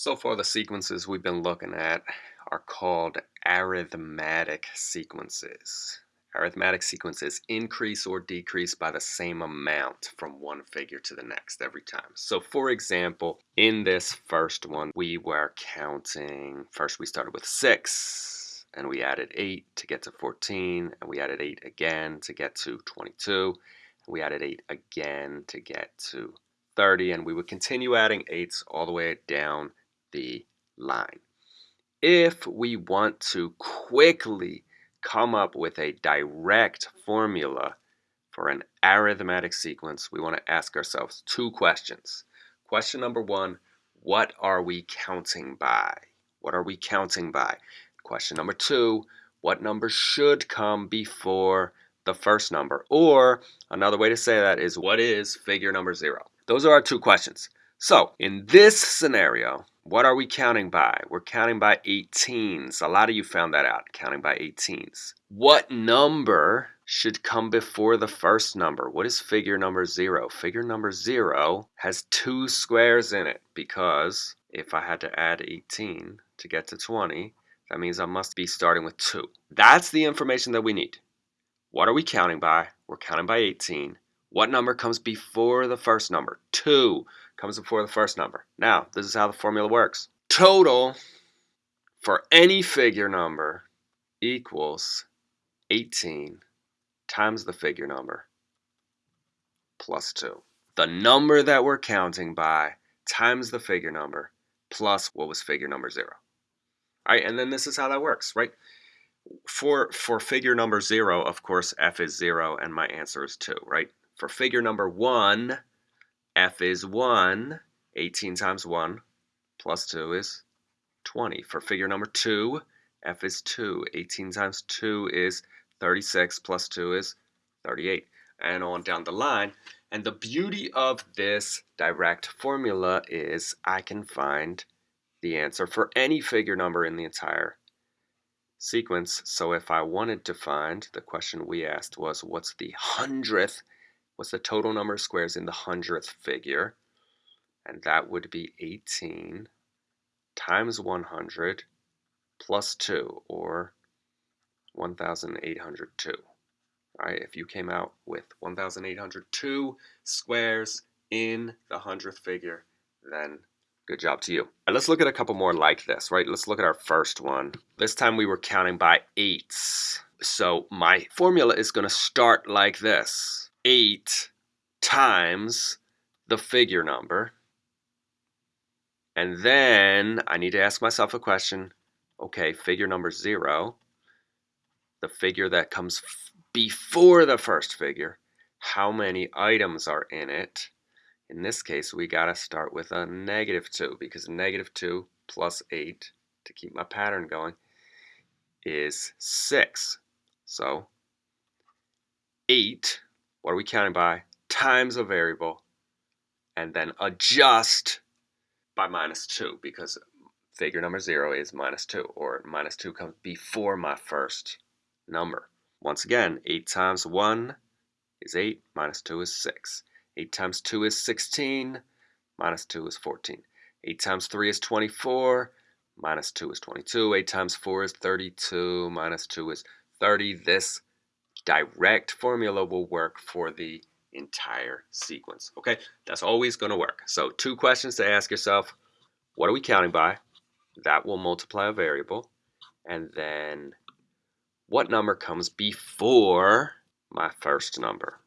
So far the sequences we've been looking at are called arithmetic sequences. Arithmetic sequences increase or decrease by the same amount from one figure to the next every time. So for example, in this first one, we were counting, first we started with 6, and we added 8 to get to 14, and we added 8 again to get to 22, and we added 8 again to get to 30, and we would continue adding 8s all the way down the line. If we want to quickly come up with a direct formula for an arithmetic sequence, we want to ask ourselves two questions. Question number one, what are we counting by? What are we counting by? Question number two, what number should come before the first number? Or another way to say that is what is figure number zero? Those are our two questions. So in this scenario, what are we counting by? We're counting by 18s. A lot of you found that out, counting by 18s. What number should come before the first number? What is figure number zero? Figure number zero has two squares in it because if I had to add 18 to get to 20, that means I must be starting with two. That's the information that we need. What are we counting by? We're counting by 18. What number comes before the first number? 2 comes before the first number. Now, this is how the formula works. Total for any figure number equals 18 times the figure number plus 2. The number that we're counting by times the figure number plus what was figure number 0. All right, and then this is how that works, right? For, for figure number 0, of course, f is 0 and my answer is 2, right? For figure number 1, f is 1. 18 times 1 plus 2 is 20. For figure number 2, f is 2. 18 times 2 is 36 plus 2 is 38. And on down the line. And the beauty of this direct formula is I can find the answer for any figure number in the entire sequence. So if I wanted to find, the question we asked was, what's the hundredth what's the total number of squares in the hundredth figure? And that would be 18 times 100 plus 2, or 1,802. Right? If you came out with 1,802 squares in the hundredth figure, then good job to you. Right, let's look at a couple more like this, right? Let's look at our first one. This time we were counting by eights. So my formula is going to start like this. 8 times the figure number. And then I need to ask myself a question. Okay, figure number 0, the figure that comes before the first figure, how many items are in it? In this case, we got to start with a negative 2 because negative 2 plus 8, to keep my pattern going, is 6. So 8 what are we counting by? Times a variable, and then adjust by minus 2 because figure number 0 is minus 2, or minus 2 comes before my first number. Once again, 8 times 1 is 8, minus 2 is 6. 8 times 2 is 16, minus 2 is 14. 8 times 3 is 24, minus 2 is 22. 8 times 4 is 32, minus 2 is 30. This direct formula will work for the entire sequence. Okay, that's always going to work. So two questions to ask yourself. What are we counting by? That will multiply a variable. And then what number comes before my first number?